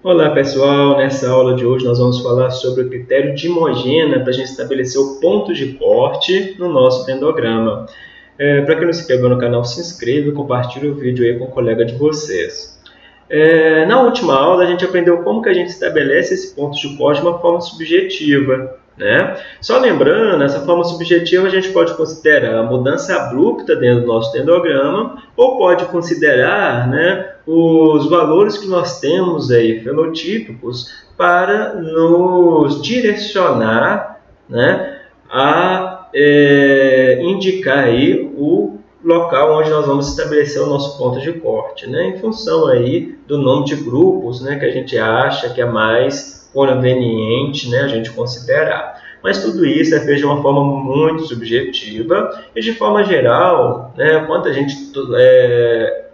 Olá pessoal, nessa aula de hoje nós vamos falar sobre o critério de Dimogena para a gente estabelecer o ponto de corte no nosso dendrograma. É, para quem não se inscreveu no canal, se inscreva e compartilhe o vídeo aí com o colega de vocês. É, na última aula a gente aprendeu como que a gente estabelece esse ponto de corte de uma forma subjetiva. Né? Só lembrando, essa forma subjetiva a gente pode considerar a mudança abrupta dentro do nosso dendrograma ou pode considerar né, os valores que nós temos aí, fenotípicos, para nos direcionar né, a é, indicar aí o local onde nós vamos estabelecer o nosso ponto de corte, né, em função aí do nome de grupos né, que a gente acha que é mais conveniente né, a gente considerar. Mas tudo isso é feito de uma forma muito subjetiva e, de forma geral, né, quando a gente, é,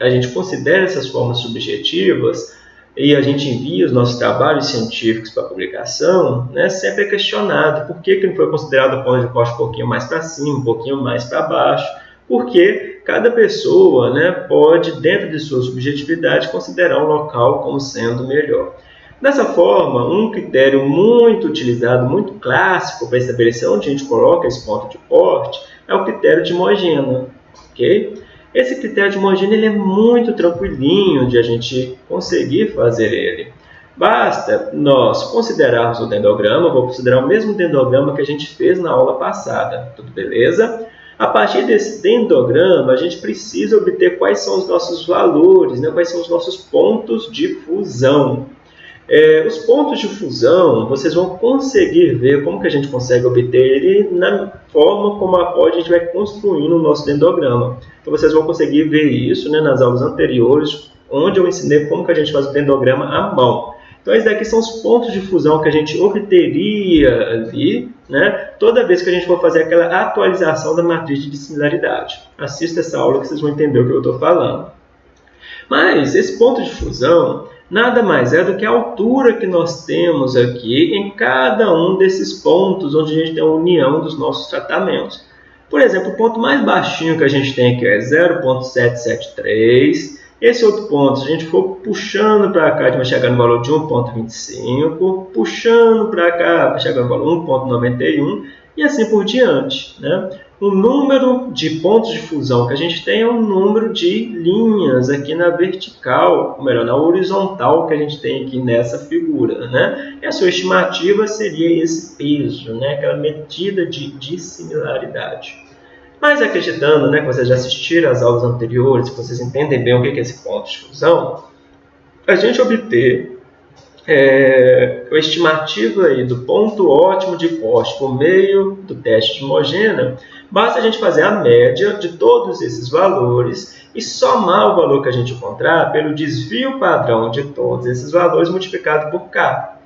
a gente considera essas formas subjetivas e a gente envia os nossos trabalhos científicos para publicação, né, sempre é questionado por que, que não foi considerado o ponto de corte um pouquinho mais para cima, um pouquinho mais para baixo, porque cada pessoa né, pode, dentro de sua subjetividade, considerar um local como sendo melhor. Dessa forma, um critério muito utilizado, muito clássico para estabelecer onde a gente coloca esse ponto de corte é o critério de Mogena. Okay? Esse critério de Mogena ele é muito tranquilinho de a gente conseguir fazer ele. Basta nós considerarmos o dendrograma, vou considerar o mesmo dendrograma que a gente fez na aula passada, tudo beleza? A partir desse dendrograma, a gente precisa obter quais são os nossos valores, né? quais são os nossos pontos de fusão. É, os pontos de fusão, vocês vão conseguir ver como que a gente consegue obter ele na forma como a, gente vai construindo o nosso dendrograma. Então vocês vão conseguir ver isso né, nas aulas anteriores, onde eu ensinei como que a gente faz o dendrograma à mão. Então esses daqui são os pontos de fusão que a gente obteria ali, né, toda vez que a gente for fazer aquela atualização da matriz de similaridade. Assista essa aula que vocês vão entender o que eu estou falando. Mas esse ponto de fusão, nada mais é do que a altura que nós temos aqui em cada um desses pontos onde a gente tem a união dos nossos tratamentos. Por exemplo, o ponto mais baixinho que a gente tem aqui é 0.773. Esse outro ponto, se a gente for puxando para cá, a gente vai chegar no valor de 1.25, puxando para cá, vai chegar no valor 1.91 e assim por diante. Né? O número de pontos de fusão que a gente tem é o número de linhas aqui na vertical, ou melhor, na horizontal que a gente tem aqui nessa figura. Né? E a sua estimativa seria esse peso, né? aquela medida de dissimilaridade. Mas acreditando né, que vocês já assistiram às aulas anteriores, que vocês entendem bem o que é esse ponto de fusão, a gente obter é, a estimativa aí do ponto ótimo de corte por meio do teste de homogênea, basta a gente fazer a média de todos esses valores e somar o valor que a gente encontrar pelo desvio padrão de todos esses valores multiplicado por k.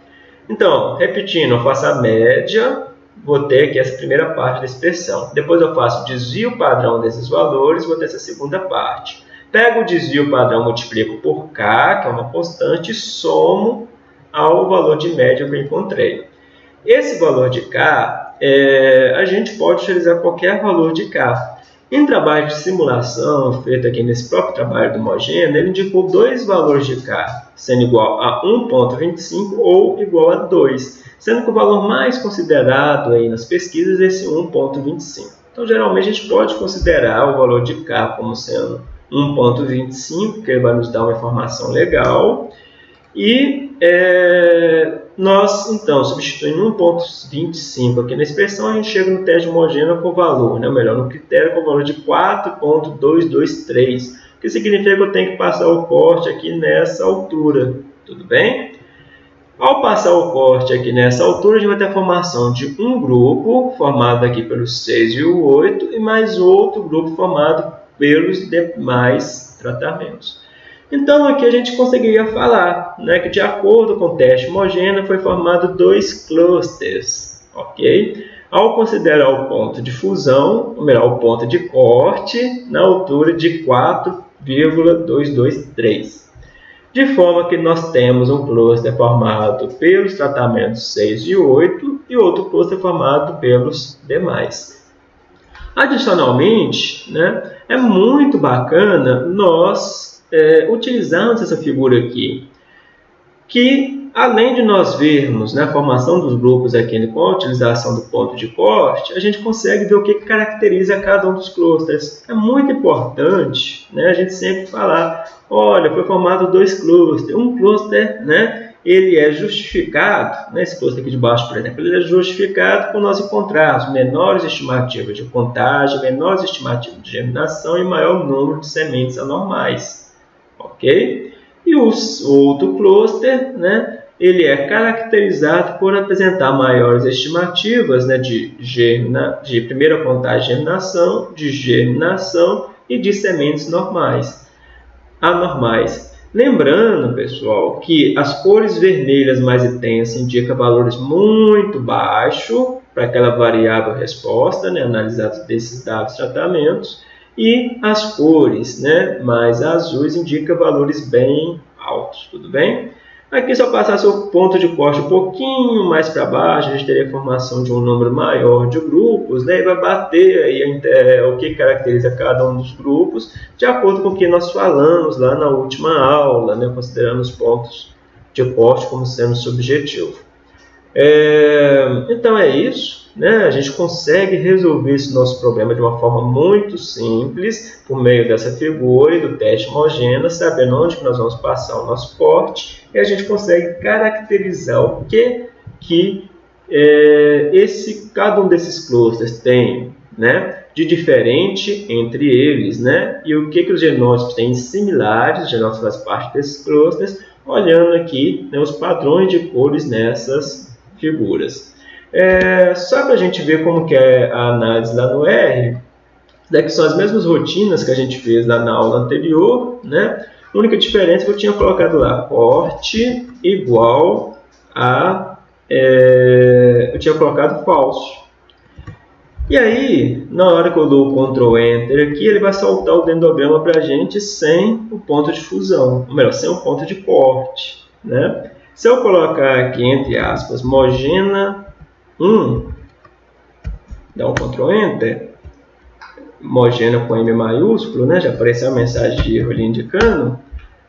Então, repetindo, eu faço a média, vou ter aqui essa primeira parte da expressão. Depois eu faço o desvio padrão desses valores, vou ter essa segunda parte. Pego o desvio padrão, multiplico por k, que é uma constante, e somo ao valor de média que eu encontrei. Esse valor de K, é, a gente pode utilizar qualquer valor de K. Em trabalho de simulação, feito aqui nesse próprio trabalho do Mogena, ele indicou dois valores de K, sendo igual a 1.25 ou igual a 2, sendo que o valor mais considerado aí nas pesquisas é esse 1.25. Então, geralmente, a gente pode considerar o valor de K como sendo 1.25, que ele vai nos dar uma informação legal, e é, nós, então, substituindo 1.25 aqui na expressão, a gente chega no teste homogêneo com o valor, né? melhor, no critério com o valor de 4.223, que significa que eu tenho que passar o corte aqui nessa altura, tudo bem? Ao passar o corte aqui nessa altura, a gente vai ter a formação de um grupo, formado aqui pelos 6 e o 8, e mais outro grupo formado pelos demais tratamentos. Então, aqui a gente conseguiria falar né, que, de acordo com o teste homogêneo, foi formado dois clusters. ok? Ao considerar o ponto de fusão, ou melhor, o ponto de corte, na altura de 4,223. De forma que nós temos um cluster formado pelos tratamentos 6 e 8 e outro cluster formado pelos demais. Adicionalmente, né, é muito bacana nós é, utilizarmos essa figura aqui. que além de nós vermos né, a formação dos grupos aqui com a utilização do ponto de corte, a gente consegue ver o que caracteriza cada um dos clusters. É muito importante né, a gente sempre falar, olha, foi formado dois clusters, um cluster, né, ele é justificado, né, esse cluster aqui de baixo, por exemplo, ele é justificado por nós encontrarmos menores estimativas de contagem, menores estimativas de germinação e maior número de sementes anormais, ok? E o outro cluster, né, ele é caracterizado por apresentar maiores estimativas né, de, germina, de primeira contagem de germinação, de germinação e de sementes normais, anormais. Lembrando, pessoal, que as cores vermelhas mais intensas indicam valores muito baixos para aquela variável resposta, né, analisados desses dados tratamentos, e as cores né, mais azuis indicam valores bem altos, tudo bem? Aqui, se eu passasse o ponto de corte um pouquinho mais para baixo, a gente teria a formação de um número maior de grupos, né? e vai bater aí é, o que caracteriza cada um dos grupos, de acordo com o que nós falamos lá na última aula, né? considerando os pontos de corte como sendo subjetivo. É, então é isso, né? a gente consegue resolver esse nosso problema de uma forma muito simples, por meio dessa figura e do teste homogêneo, sabendo onde que nós vamos passar o nosso corte, e a gente consegue caracterizar o que, que é, esse, cada um desses clusters tem né, de diferente entre eles, né, e o que, que os genótipos têm similares, os genótipos fazem parte desses clusters, olhando aqui né, os padrões de cores nessas figuras. É, só para a gente ver como que é a análise lá no R, daqui são as mesmas rotinas que a gente fez lá na aula anterior, né? A única diferença é que eu tinha colocado lá, corte igual a... É, eu tinha colocado falso. E aí, na hora que eu dou o Ctrl Enter aqui, ele vai soltar o dendograma para a gente sem o ponto de fusão, ou melhor, sem o ponto de corte, né? Se eu colocar aqui, entre aspas, Mogena 1, dá um Ctrl Enter, Mogena com M maiúsculo, né, já apareceu a mensagem de erro ali indicando,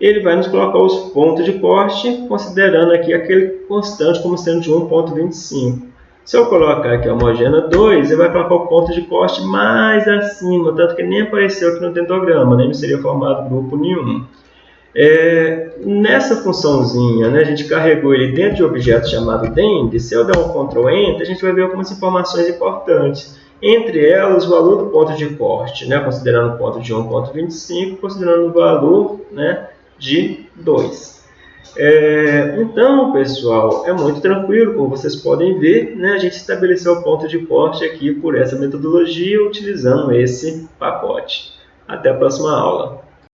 ele vai nos colocar os pontos de corte, considerando aqui aquele constante como sendo de 1.25. Se eu colocar aqui a homogênea 2, ele vai colocar o ponto de corte mais acima, tanto que nem apareceu aqui no dendograma, nem seria formado grupo nenhum. É, nessa funçãozinha, né, a gente carregou ele dentro de um objeto chamado dend. Se eu der um Ctrl Enter, a gente vai ver algumas informações importantes. Entre elas, o valor do ponto de corte, né, considerando o ponto de 1.25, considerando o valor né, de 2. É, então, pessoal, é muito tranquilo, como vocês podem ver, né, a gente estabeleceu o ponto de corte aqui por essa metodologia, utilizando esse pacote. Até a próxima aula.